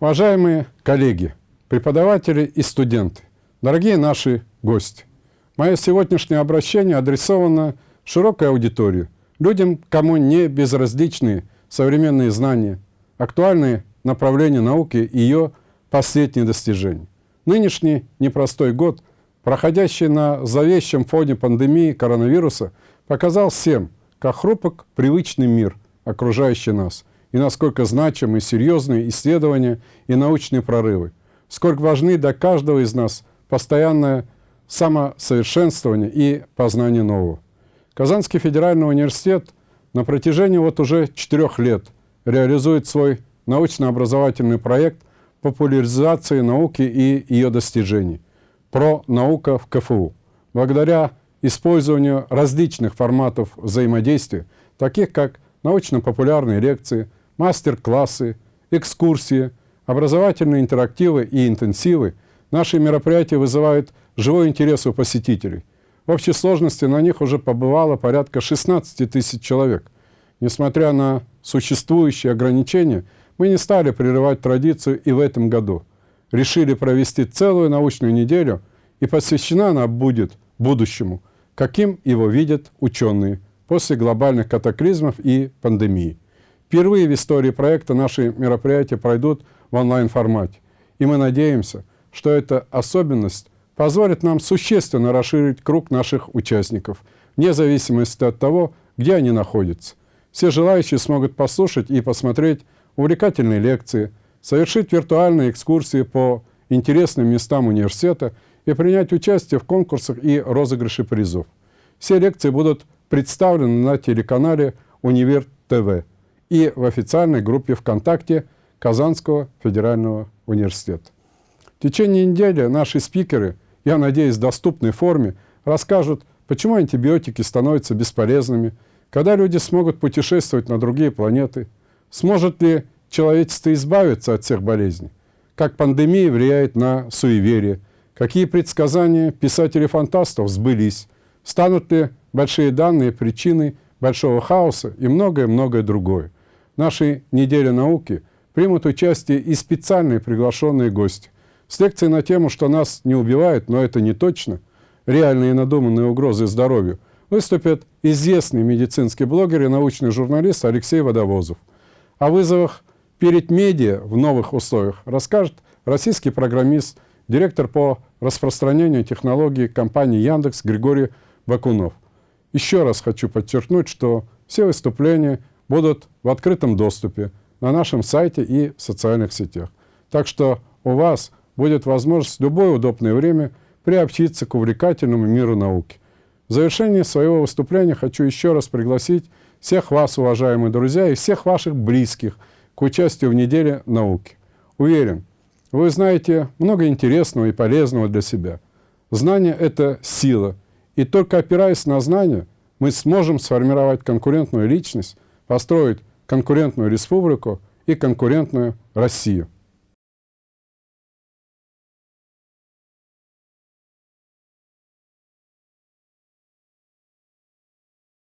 Уважаемые коллеги, преподаватели и студенты, дорогие наши гости, мое сегодняшнее обращение адресовано широкой аудитории, людям, кому не безразличны современные знания, актуальные направления науки и ее последние достижения. Нынешний непростой год, проходящий на зловещем фоне пандемии коронавируса, показал всем, как хрупок привычный мир, окружающий нас, и насколько значимы серьезные исследования и научные прорывы, сколько важны для каждого из нас постоянное самосовершенствование и познание нового. Казанский федеральный университет на протяжении вот уже четырех лет реализует свой научно-образовательный проект популяризации науки и ее достижений «Про наука в КФУ». Благодаря использованию различных форматов взаимодействия, таких как научно-популярные лекции, мастер-классы, экскурсии, образовательные интерактивы и интенсивы, наши мероприятия вызывают живой интерес у посетителей. В общей сложности на них уже побывало порядка 16 тысяч человек. Несмотря на существующие ограничения, мы не стали прерывать традицию и в этом году. Решили провести целую научную неделю, и посвящена она будет будущему, каким его видят ученые после глобальных катаклизмов и пандемии. Впервые в истории проекта наши мероприятия пройдут в онлайн-формате, и мы надеемся, что эта особенность позволит нам существенно расширить круг наших участников, вне зависимости от того, где они находятся. Все желающие смогут послушать и посмотреть увлекательные лекции, совершить виртуальные экскурсии по интересным местам университета и принять участие в конкурсах и розыгрыше призов. Все лекции будут представлены на телеканале «Универ ТВ» и в официальной группе ВКонтакте Казанского федерального университета. В течение недели наши спикеры, я надеюсь, в доступной форме, расскажут, почему антибиотики становятся бесполезными, когда люди смогут путешествовать на другие планеты, сможет ли человечество избавиться от всех болезней, как пандемия влияет на суеверие, какие предсказания писателей-фантастов сбылись, станут ли большие данные причиной большого хаоса и многое-многое другое. Нашей неделе науки примут участие и специальные приглашенные гости – с лекцией на тему, что нас не убивают, но это не точно, реальные надуманные угрозы здоровью, выступит известный медицинский блогер и научный журналист Алексей Водовозов. О вызовах перед медиа в новых условиях расскажет российский программист, директор по распространению технологий компании Яндекс Григорий Бакунов. Еще раз хочу подчеркнуть, что все выступления будут в открытом доступе на нашем сайте и в социальных сетях. Так что у вас будет возможность в любое удобное время приобщиться к увлекательному миру науки. В завершении своего выступления хочу еще раз пригласить всех вас, уважаемые друзья, и всех ваших близких к участию в неделе науки. Уверен, вы знаете много интересного и полезного для себя. Знание – это сила, и только опираясь на знания, мы сможем сформировать конкурентную личность, построить конкурентную республику и конкурентную Россию.